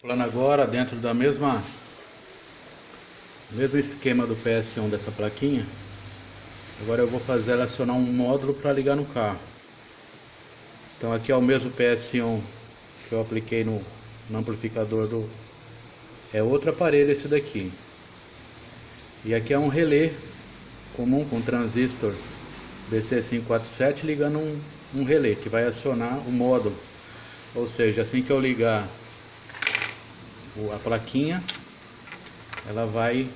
Plano agora dentro da mesma mesmo esquema do PS1 dessa plaquinha. Agora eu vou fazer ela acionar um módulo para ligar no carro. Então aqui é o mesmo PS1 que eu apliquei no, no amplificador do é outro aparelho esse daqui. E aqui é um relé comum com transistor BC547 ligando um, um relé que vai acionar o módulo. Ou seja, assim que eu ligar a plaquinha, ela vai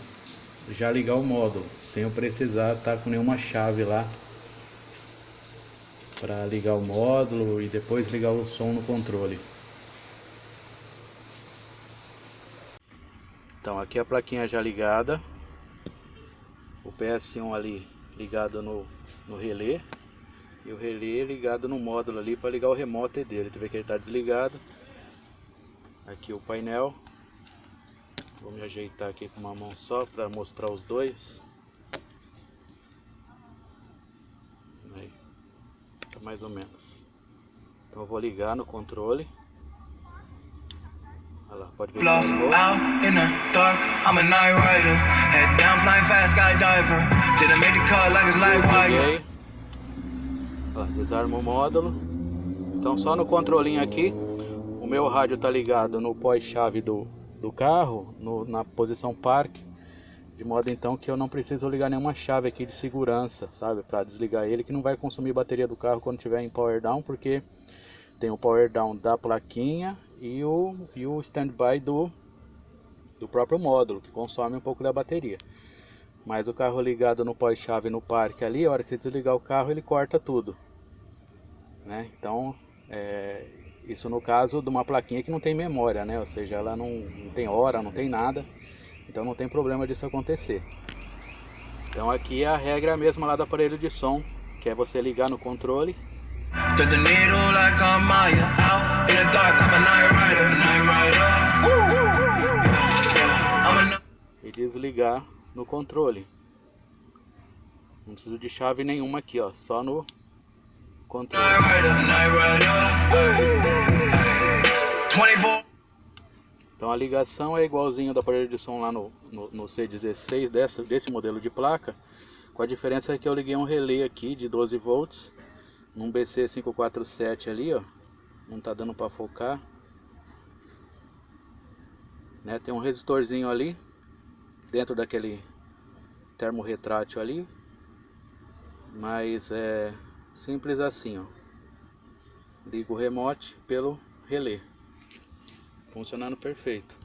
já ligar o módulo, sem eu precisar estar tá com nenhuma chave lá para ligar o módulo e depois ligar o som no controle. Então aqui a plaquinha já ligada, o PS1 ali ligado no, no relé e o relé ligado no módulo ali para ligar o remoto dele. Tu vê que ele está desligado. Aqui o painel Vou me ajeitar aqui com uma mão só para mostrar os dois. Aí, tá mais ou menos. Então eu vou ligar no controle. Olha lá, pode ver que out in the dark, I'm a night rider. Head down, flying fast, skydiver. Didn't make the cut like it's life wire. Desarma o módulo. Então só no controlinho aqui, o meu rádio tá ligado no pós-chave do do carro no, na posição parque de modo então que eu não preciso ligar nenhuma chave aqui de segurança, sabe, para desligar ele que não vai consumir bateria do carro quando tiver em power down, porque tem o power down da plaquinha e o, e o standby do, do próprio módulo, que consome um pouco da bateria. Mas o carro ligado no pós-chave no parque ali, a hora que você desligar o carro ele corta tudo. Né? Então, é, isso no caso de uma plaquinha que não tem memória, né? Ou seja, ela não, não tem hora, não tem nada. Então não tem problema disso acontecer. Então aqui é a regra mesma lá do aparelho de som, que é você ligar no controle. E desligar no controle. Não preciso de chave nenhuma aqui, ó, só no Então a ligação é igualzinho do aparelho de som lá no, no, no C16 dessa, desse modelo de placa, com a diferença que eu liguei um relé aqui de 12 volts, num BC547 ali, ó, não tá dando para focar, né? Tem um resistorzinho ali, dentro daquele termo retrátil ali, mas é simples assim, ó. Ligo o remote pelo relé funcionando perfeito.